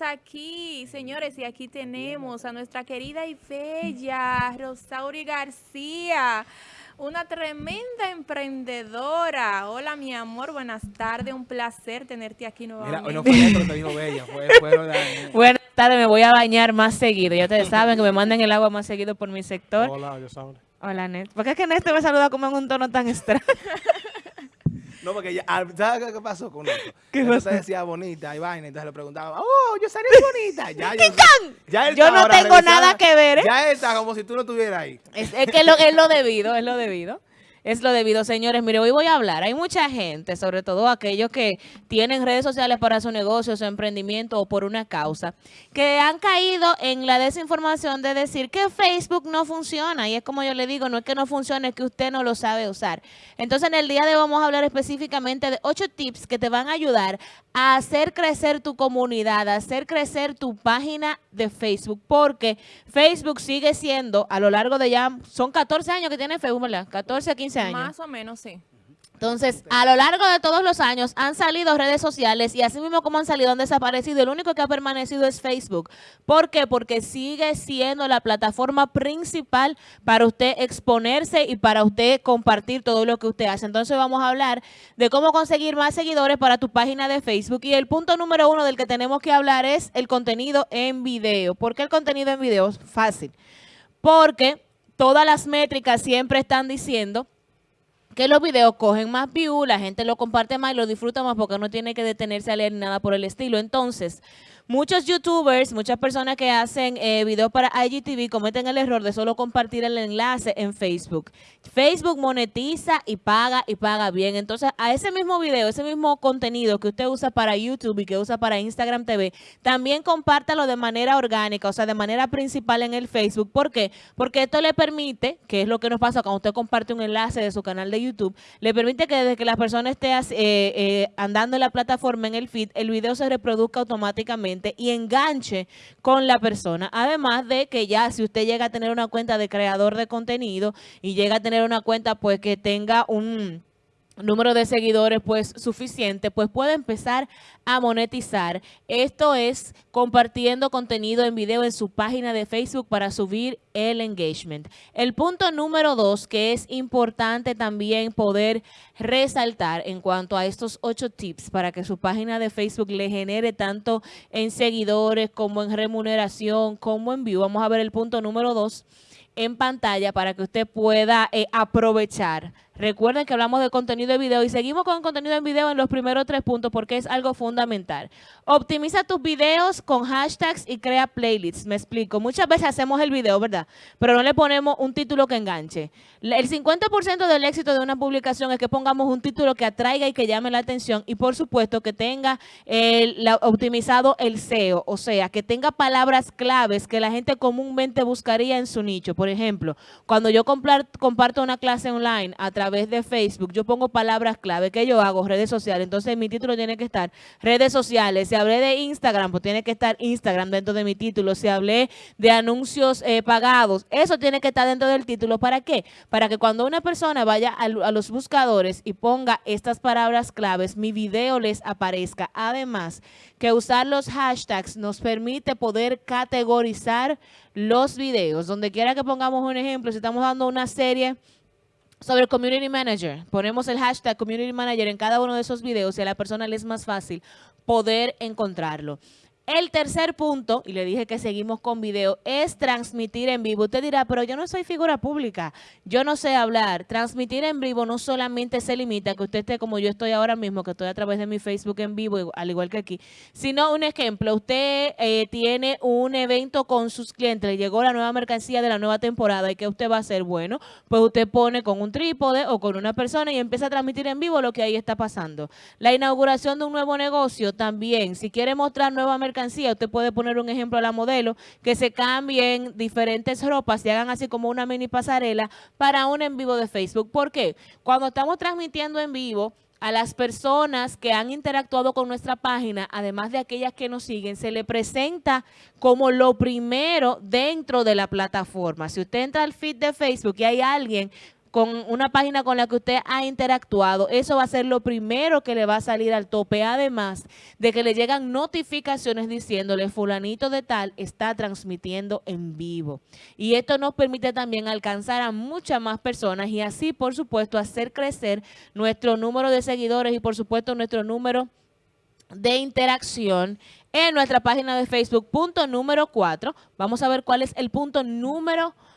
aquí, señores, y aquí tenemos a nuestra querida y bella Rosauri García, una tremenda emprendedora. Hola, mi amor, buenas tardes, un placer tenerte aquí nuevamente. Mira, hoy no fue que te dijo bella, fue, fue Buenas tardes, me voy a bañar más seguido. Ya ustedes saben que me manden el agua más seguido por mi sector. Hola, yo saben. Hola, Néstor. ¿Por qué es que Néstor me saluda como en un tono tan extraño? No, porque ya, ah, ¿sabes qué pasó con esto? ¿Qué pasó? se decía bonita y vaina, entonces le preguntaba, oh, yo salí bonita. Ya, yo, ya él Yo no tengo nada que ver, ¿eh? Ya él está como si tú no estuvieras ahí. Es, es que lo, es lo debido, es lo debido. Es lo debido, señores. Mire, hoy voy a hablar. Hay mucha gente, sobre todo aquellos que tienen redes sociales para su negocio, su emprendimiento o por una causa, que han caído en la desinformación de decir que Facebook no funciona. Y es como yo le digo, no es que no funcione, es que usted no lo sabe usar. Entonces, en el día de hoy vamos a hablar específicamente de ocho tips que te van a ayudar a hacer crecer tu comunidad, a hacer crecer tu página de Facebook, porque Facebook sigue siendo, a lo largo de ya, son 14 años que tiene Facebook, ¿verdad? 14 a 15 años. Más o menos, sí. Entonces, a lo largo de todos los años han salido redes sociales y así mismo como han salido, han desaparecido. El único que ha permanecido es Facebook. ¿Por qué? Porque sigue siendo la plataforma principal para usted exponerse y para usted compartir todo lo que usted hace. Entonces, vamos a hablar de cómo conseguir más seguidores para tu página de Facebook. Y el punto número uno del que tenemos que hablar es el contenido en video. ¿Por qué el contenido en video? Fácil. Porque todas las métricas siempre están diciendo que los videos cogen más views, la gente lo comparte más y lo disfruta más porque no tiene que detenerse a leer nada por el estilo. Entonces, muchos youtubers, muchas personas que hacen eh, videos para IGTV cometen el error de solo compartir el enlace en Facebook. Facebook monetiza y paga y paga bien. Entonces, a ese mismo video, ese mismo contenido que usted usa para YouTube y que usa para Instagram TV, también compártalo de manera orgánica, o sea, de manera principal en el Facebook. ¿Por qué? Porque esto le permite, que es lo que nos pasa cuando usted comparte un enlace de su canal de YouTube, le permite que desde que la persona esté eh, eh, andando en la plataforma, en el feed, el video se reproduzca automáticamente y enganche con la persona. Además de que ya si usted llega a tener una cuenta de creador de contenido y llega a tener una cuenta pues que tenga un número de seguidores pues suficiente, pues puede empezar a monetizar. Esto es compartiendo contenido en video en su página de Facebook para subir el engagement. El punto número dos que es importante también poder resaltar en cuanto a estos ocho tips para que su página de Facebook le genere tanto en seguidores como en remuneración como en view. Vamos a ver el punto número dos en pantalla para que usted pueda eh, aprovechar. Recuerden que hablamos de contenido de video y seguimos con contenido en video en los primeros tres puntos porque es algo fundamental. Optimiza tus videos con hashtags y crea playlists. Me explico. Muchas veces hacemos el video, ¿verdad? Pero no le ponemos un título que enganche. El 50% del éxito de una publicación es que pongamos un título que atraiga y que llame la atención y por supuesto que tenga optimizado el SEO, o sea, que tenga palabras claves que la gente comúnmente buscaría en su nicho. Por ejemplo, cuando yo comparto una clase online a través de Facebook, yo pongo palabras clave. ¿Qué yo hago? Redes sociales. Entonces mi título tiene que estar redes sociales. Si hablé de Instagram, pues tiene que estar Instagram dentro de mi título. Si hablé de anuncios eh, pagados, eso tiene que estar dentro del título. ¿Para qué? Para que cuando una persona vaya a, a los buscadores y ponga estas palabras claves, mi video les aparezca. Además, que usar los hashtags nos permite poder categorizar los videos. Donde quiera que pongamos un ejemplo, si estamos dando una serie sobre Community Manager, ponemos el hashtag Community Manager en cada uno de esos videos y a la persona le es más fácil poder encontrarlo. El tercer punto, y le dije que seguimos con video, es transmitir en vivo. Usted dirá, pero yo no soy figura pública, yo no sé hablar. Transmitir en vivo no solamente se limita a que usted esté como yo estoy ahora mismo, que estoy a través de mi Facebook en vivo, al igual que aquí, sino un ejemplo, usted eh, tiene un evento con sus clientes, le llegó la nueva mercancía de la nueva temporada y ¿qué usted va a hacer? Bueno, pues usted pone con un trípode o con una persona y empieza a transmitir en vivo lo que ahí está pasando. La inauguración de un nuevo negocio también, si quiere mostrar nueva mercancía, usted puede poner un ejemplo a la modelo, que se cambien diferentes ropas y hagan así como una mini pasarela para un en vivo de Facebook. ¿Por qué? Cuando estamos transmitiendo en vivo, a las personas que han interactuado con nuestra página, además de aquellas que nos siguen, se le presenta como lo primero dentro de la plataforma. Si usted entra al feed de Facebook y hay alguien con una página con la que usted ha interactuado, eso va a ser lo primero que le va a salir al tope, además de que le llegan notificaciones diciéndole fulanito de tal está transmitiendo en vivo. Y esto nos permite también alcanzar a muchas más personas y así, por supuesto, hacer crecer nuestro número de seguidores y, por supuesto, nuestro número de interacción en nuestra página de Facebook. Punto número 4. Vamos a ver cuál es el punto número 4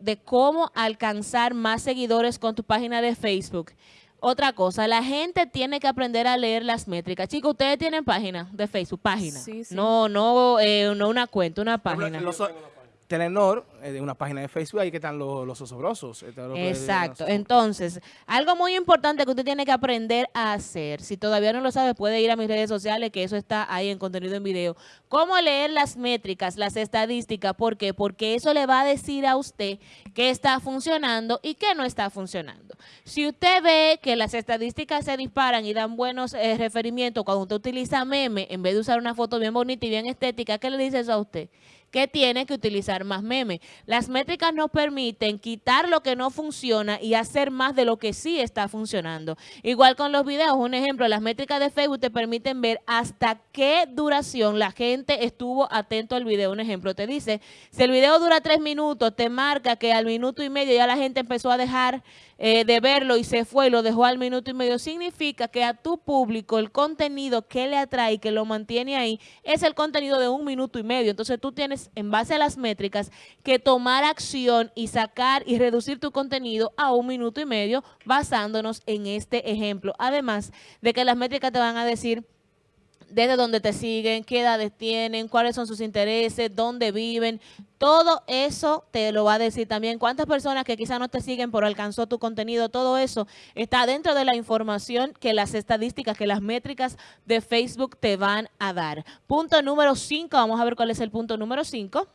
de cómo alcanzar más seguidores con tu página de Facebook. Otra cosa, la gente tiene que aprender a leer las métricas. Chicos, ustedes tienen página de Facebook, página. Sí, sí. No, no, eh, no una cuenta, una página. Los- Telenor, eh, de una página de Facebook, ahí que están los, los osobrosos. que- Exacto. Entonces, algo muy importante que usted tiene que aprender a hacer, si todavía no lo sabe, puede ir a mis redes sociales, que eso está ahí en contenido en video. ¿Cómo leer las métricas, las estadísticas? ¿Por qué? Porque eso le va a decir a usted qué está funcionando y qué no está funcionando. Si usted ve que las estadísticas se disparan y dan buenos eh, referimientos cuando usted utiliza meme, en vez de usar una foto bien bonita y bien estética, ¿qué le dice eso a usted? Que tiene que utilizar más memes. Las métricas nos permiten quitar lo que no funciona y hacer más de lo que sí está funcionando. Igual con los videos, un ejemplo, las métricas de Facebook te permiten ver hasta qué duración la gente estuvo atento al video. Un ejemplo, te dice, si el video dura tres minutos, te marca que al minuto y medio ya la gente empezó a dejar eh, de verlo y se fue y lo dejó al minuto y medio, significa que a tu público el contenido que le atrae y que lo mantiene ahí es el contenido de un minuto y medio. Entonces tú tienes, en base a las métricas, que tomar acción y sacar y reducir tu contenido a un minuto y medio basándonos en este ejemplo. Además de que las métricas te van a decir desde dónde te siguen, qué edades tienen, cuáles son sus intereses, dónde viven. Todo eso te lo va a decir también. Cuántas personas que quizás no te siguen pero alcanzó tu contenido, todo eso está dentro de la información que las estadísticas, que las métricas de Facebook te van a dar. Punto número 5, vamos a ver cuál es el punto número 5.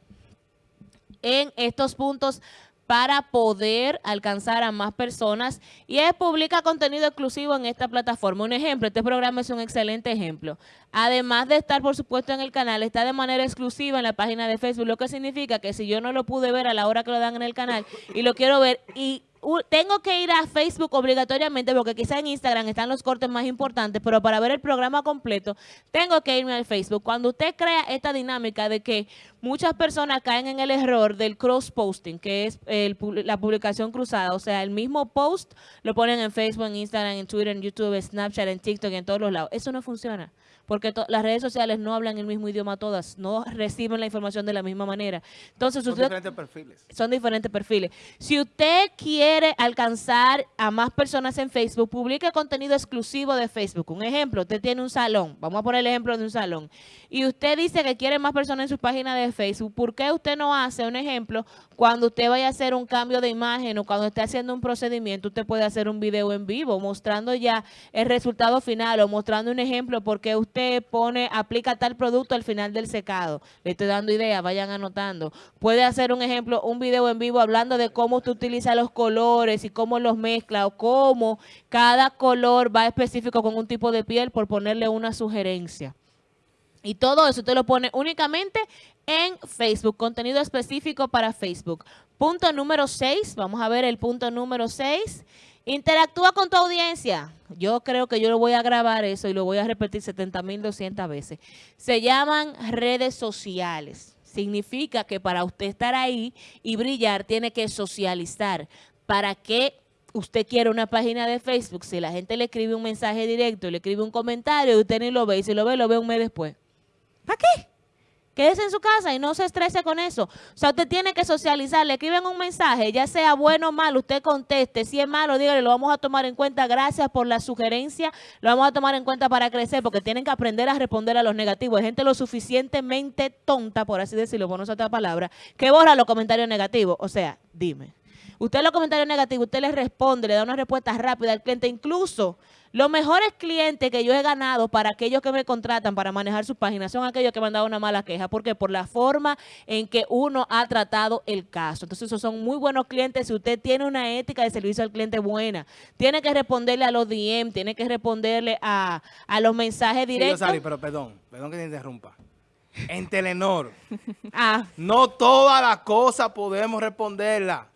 En estos puntos para poder alcanzar a más personas y es publica contenido exclusivo en esta plataforma. Un ejemplo, este programa es un excelente ejemplo. Además de estar, por supuesto, en el canal, está de manera exclusiva en la página de Facebook, lo que significa que si yo no lo pude ver a la hora que lo dan en el canal y lo quiero ver y tengo que ir a Facebook obligatoriamente porque quizá en Instagram están los cortes más importantes, pero para ver el programa completo tengo que irme al Facebook. Cuando usted crea esta dinámica de que muchas personas caen en el error del cross-posting, que es el la publicación cruzada, o sea, el mismo post lo ponen en Facebook, en Instagram, en Twitter, en YouTube, en Snapchat, en TikTok, en todos los lados. Eso no funciona porque las redes sociales no hablan el mismo idioma todas, no reciben la información de la misma manera. Entonces, Son usted diferentes perfiles. son diferentes perfiles. Si usted quiere alcanzar a más personas en Facebook, publique contenido exclusivo de Facebook. Un ejemplo, usted tiene un salón, vamos a poner el ejemplo de un salón, y usted dice que quiere más personas en su página Facebook, ¿por qué usted no hace un ejemplo cuando usted vaya a hacer un cambio de imagen o cuando esté haciendo un procedimiento, usted puede hacer un video en vivo mostrando ya el resultado final o mostrando un ejemplo porque usted pone, aplica tal producto al final del secado. Le estoy dando ideas, vayan anotando. Puede hacer un ejemplo, un video en vivo hablando de cómo usted utiliza los colores y cómo los mezcla o cómo cada color va específico con un tipo de piel por ponerle una sugerencia. Y todo eso usted lo pone únicamente en Facebook, contenido específico para Facebook. Punto número 6, vamos a ver el punto número 6. Interactúa con tu audiencia. Yo creo que yo lo voy a grabar eso y lo voy a repetir 70.200 veces. Se llaman redes sociales. Significa que para usted estar ahí y brillar tiene que socializar. ¿Para qué usted quiere una página de Facebook? Si la gente le escribe un mensaje directo, le escribe un comentario y usted ni lo ve y si lo ve, lo ve un mes después. ¿Para qué? Quédese en su casa y no se estrese con eso. O sea, usted tiene que socializar. Le escriben un mensaje, ya sea bueno o malo, usted conteste. Si es malo, dígale, lo vamos a tomar en cuenta. Gracias por la sugerencia. Lo vamos a tomar en cuenta para crecer, porque tienen que aprender a responder a los negativos. Hay gente lo suficientemente tonta, por así decirlo, por no otra palabra, que borra los comentarios negativos. O sea, dime. Usted los comentarios negativos, usted le responde, le da una respuesta rápida al cliente. Incluso los mejores clientes que yo he ganado para aquellos que me contratan para manejar su página son aquellos que me han dado una mala queja. ¿Por qué? Por la forma en que uno ha tratado el caso. Entonces, esos son muy buenos clientes. Si usted tiene una ética de servicio al cliente buena, tiene que responderle a los DM, tiene que responderle a, a los mensajes Sí, directos. Yosari, pero perdón, perdón que te interrumpa. En Telenor, Ah, no todas las cosas podemos responderla.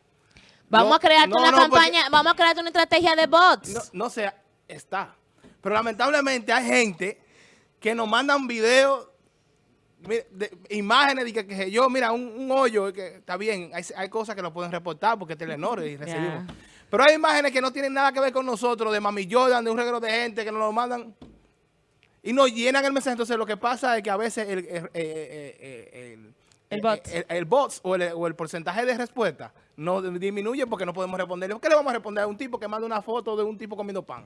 Vamos No, a crear no, una no, campaña, vamos a crear una estrategia de bots. No, sé, está. Pero lamentablemente hay gente que nos mandan videos, de- imágenes de que, que yo, mira, un, un hoyo, que está bien, hay, hay cosas que lo pueden reportar porque es Telenor y recibimos. Pero hay imágenes que no tienen nada que ver con nosotros, de Mami Jordan, de un reguero de gente que nos lo mandan y nos llenan el mensaje. Entonces lo que pasa es que a veces el, el, eh, eh, eh, el- El bot. el, el bots o el, o el porcentaje de respuesta no disminuye porque no podemos responderle. ¿Qué le vamos a responder a un tipo que manda una foto de un tipo comiendo pan?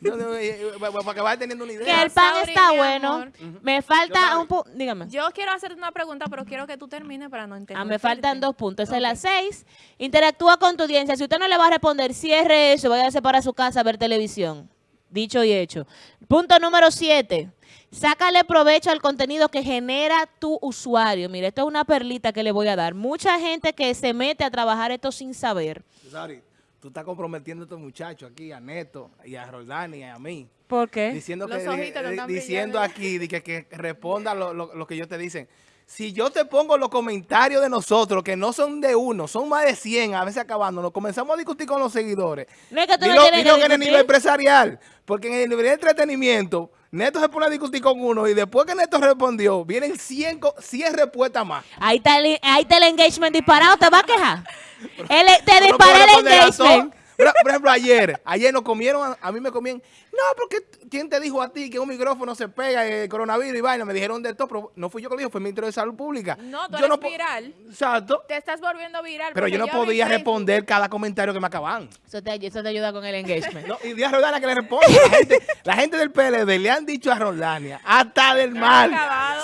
No, no, eh, eh, para que vaya teniendo una Que idea. el pan Sauri, está bueno. amor. Me falta un punto. Dígame. Yo quiero hacerte una pregunta, pero quiero que tú termines para no entender. Ah, me faltan dos puntos. Esa es la seis. Interactúa con tu audiencia. Si usted no le va a responder, cierre eso, váyase para su casa a ver televisión. Dicho y hecho. Punto número siete. Sácale provecho al contenido que genera tu usuario. Mire, esto es una perlita que le voy a dar. Mucha gente que se mete a trabajar esto sin saber. Sari, tú estás comprometiendo a estos muchachos aquí, a Neto y a Roldán y a mí. ¿Por qué? Diciendo, Los que, ojitos no eh, están diciendo aquí de que, que responda lo, lo- lo que ellos te dicen. Si yo te pongo los comentarios de nosotros, que no son de uno, son más de 100, a veces acabándonos, comenzamos a discutir con los seguidores. No es que tú Dilo, que en el nivel empresarial, porque en el nivel de entretenimiento, Neto se pone a discutir con uno y después que Neto respondió, vienen 100, co- 100 respuestas más. Ahí está, el, ahí está el engagement disparado. ¿Te va a quejar? Él, te disparé el engagement. Pero, por ejemplo, ayer, ayer nos comieron, a, a mí me comían, no, porque ¿quién te dijo a ti que un micrófono se pega el coronavirus y vaina? Me dijeron de esto, pero no fui yo que lo dijo, fue el ministro de Salud Pública. No, tú Yo eres viral. Exacto. Te estás volviendo viral. Pero yo no podía Facebook. responder cada comentario que me acaban. Eso te, eso te ayuda con el engagement. No, y di a Roldania que le responda. La gente, la gente del PLD le han dicho a Roldania, hasta del mal.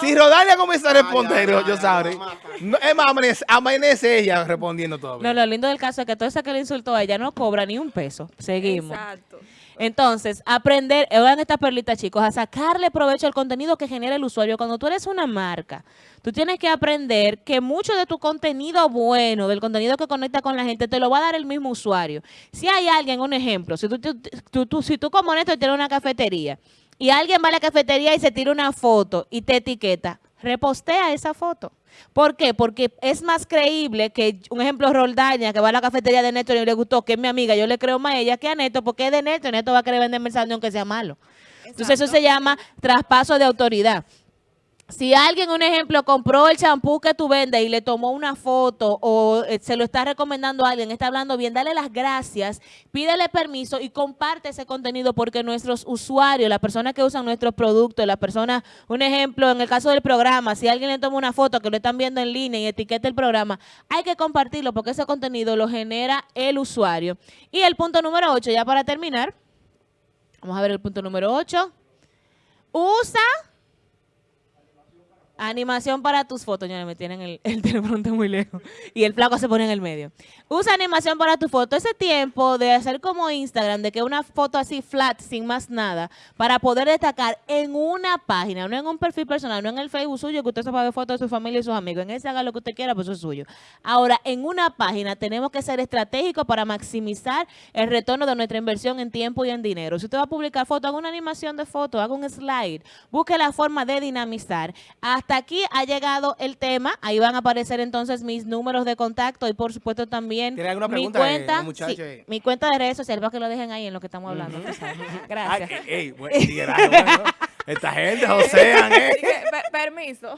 Si Roldania comienza a responder, yo, sabré. No, es más, amanece, amanece ella respondiendo todo. No, lo lindo del caso es que todo esa que le insultó a ella no cobra ni un peso. Seguimos. Exacto. Entonces, aprender, oigan estas perlitas, chicos, a sacarle provecho al contenido que genera el usuario. Cuando tú eres una marca, tú tienes que aprender que mucho de tu contenido bueno, del contenido que conecta con la gente, te lo va a dar el mismo usuario. Si hay alguien, un ejemplo, si tú, tú- tú- si tú como Néstor tienes una cafetería y alguien va a la cafetería y se tira una foto y te etiqueta, repostea esa foto. ¿Por qué? Porque es más creíble que, un ejemplo, Roldaña, que va a la cafetería de Neto y le gustó, que es mi amiga, yo le creo más a ella que a Neto, porque es de Neto y Neto va a querer venderme el saldo aunque sea malo. Entonces eso se llama traspaso de autoridad. Si alguien, un ejemplo, compró el champú que tú vendes y le tomó una foto o eh, se lo está recomendando a alguien, está hablando bien, dale las gracias, pídele permiso y comparte ese contenido porque nuestros usuarios, las personas que usan nuestros productos, las personas, un ejemplo, en el caso del programa, si alguien le toma una foto que lo están viendo en línea y etiqueta el programa, hay que compartirlo porque ese contenido lo genera el usuario. Y el punto número 8, ya para terminar, vamos a ver el punto número 8. Usa Animación para tus fotos. Ya me tienen el, el muy lejos. Y el flaco se pone en el medio. Usa animación para tu foto. Ese tiempo de hacer como Instagram, de que una foto así flat, sin más nada, para poder destacar en una página, no en un perfil personal, no en el Facebook suyo, que usted se va a ver fotos de su familia y sus amigos. En ese haga lo que usted quiera, pues eso es suyo. Ahora, en una página tenemos que ser estratégicos para maximizar el retorno de nuestra inversión en tiempo y en dinero. Si usted va a publicar foto, haga una animación de foto, haga un slide, busque la forma de dinamizar. Hasta aquí ha llegado el tema. Ahí van a aparecer entonces mis números de contacto y por supuesto también ¿Tiene alguna mi pregunta, eh, cuenta, mi cuenta de redes sociales para que lo dejen ahí en lo que estamos hablando. Gracias. Ay, ey, bueno. Esta gente, Josean, ¿eh? Dije, "Per- permiso.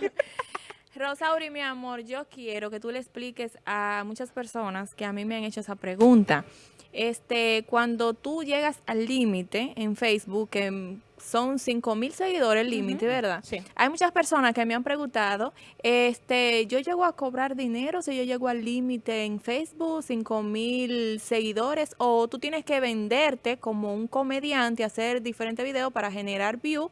Rosauri, mi amor, yo quiero que tú le expliques a muchas personas que a mí me han hecho esa pregunta. Este, cuando tú llegas al límite en Facebook, que mm, son 5 mil seguidores el límite, ¿verdad? Sí. Hay muchas personas que me han preguntado, este, yo llego a cobrar dinero si yo llego al límite en Facebook, 5 mil seguidores, o tú tienes que venderte como un comediante, hacer diferentes videos para generar view,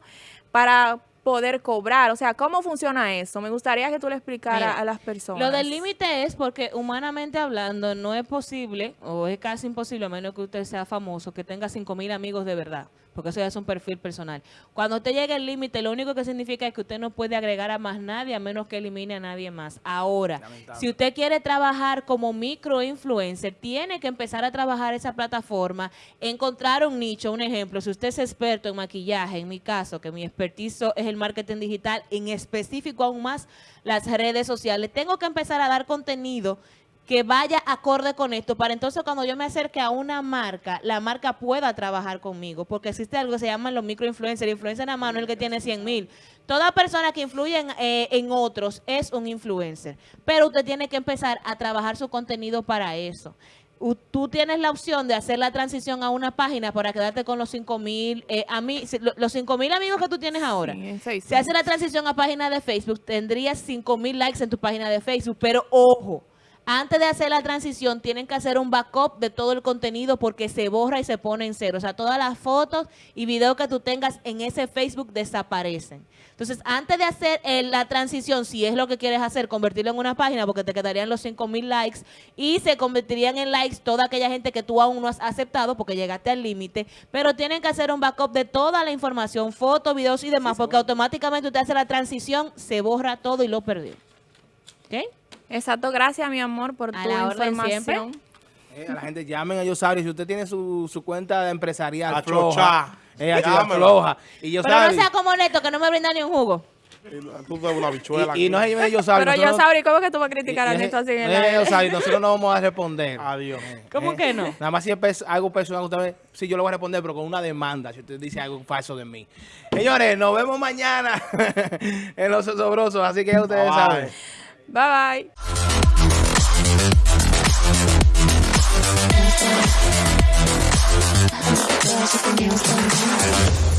para poder cobrar. O sea, ¿cómo funciona eso? Me gustaría que tú le explicaras Mira, a las personas. Lo del límite es porque humanamente hablando no es posible o es casi imposible a menos que usted sea famoso que tenga 5 mil amigos de verdad porque eso ya es un perfil personal. Cuando usted llega al límite lo único que significa es que usted no puede agregar a más nadie a menos que elimine a nadie más. Ahora, Lamentable. si usted quiere trabajar como microinfluencer, tiene que empezar a trabajar esa plataforma, encontrar un nicho, un ejemplo, si usted es experto en maquillaje, en mi caso, que mi expertizo es el marketing digital, en específico aún más las redes sociales, tengo que empezar a dar contenido que vaya acorde con esto, para entonces cuando yo me acerque a una marca, la marca pueda trabajar conmigo, porque existe algo que se llama los microinfluencers, el influencer en la mano es el que tiene 100 mil. Toda persona que influye en, eh, en otros es un influencer, pero usted tiene que empezar a trabajar su contenido para eso u- tú tienes la opción de hacer la transición a una página para quedarte con los 5 mil, eh, a los 5 mil amigos que tú tienes ahora. Sí, Si haces la transición a página de Facebook, tendrías 5 mil likes en tu página de Facebook, pero ojo, antes de hacer la transición tienen que hacer un backup de todo el contenido porque se borra y se pone en cero. O sea, todas las fotos y videos que tú tengas en ese Facebook desaparecen. Entonces, antes de hacer eh, la transición, si es lo que quieres hacer, convertirlo en una página porque te quedarían los 5 mil likes y se convertirían en likes toda aquella gente que tú aún no has aceptado porque llegaste al límite, pero tienen que hacer un backup de toda la información, fotos, videos y demás, porque automáticamente usted hace la transición, se borra todo y lo perdió. ¿Ok? Exacto, gracias mi amor por A tu la información. Eh, a la gente llamen a Yosari. Si usted tiene su, su cuenta empresarial A floja, eh, a chochar Llámelo. floja. Y Pero Yosari, no sea como Neto, que no me brinda ni un jugo. Tú te una bichuela. y, y no se llame Yosari. Pero yo sabría cómo que tú vas a criticar a Neto así en el no? Yosari, nosotros no vamos a responder. Adiós. ¿Cómo Eh, que no? Nada más si es algo personal, usted sí, yo lo voy a responder, pero con una demanda, si usted dice algo falso de mí. Señores, nos vemos mañana en Los Sobrosos, así que ustedes Bye. saben. Bye bye.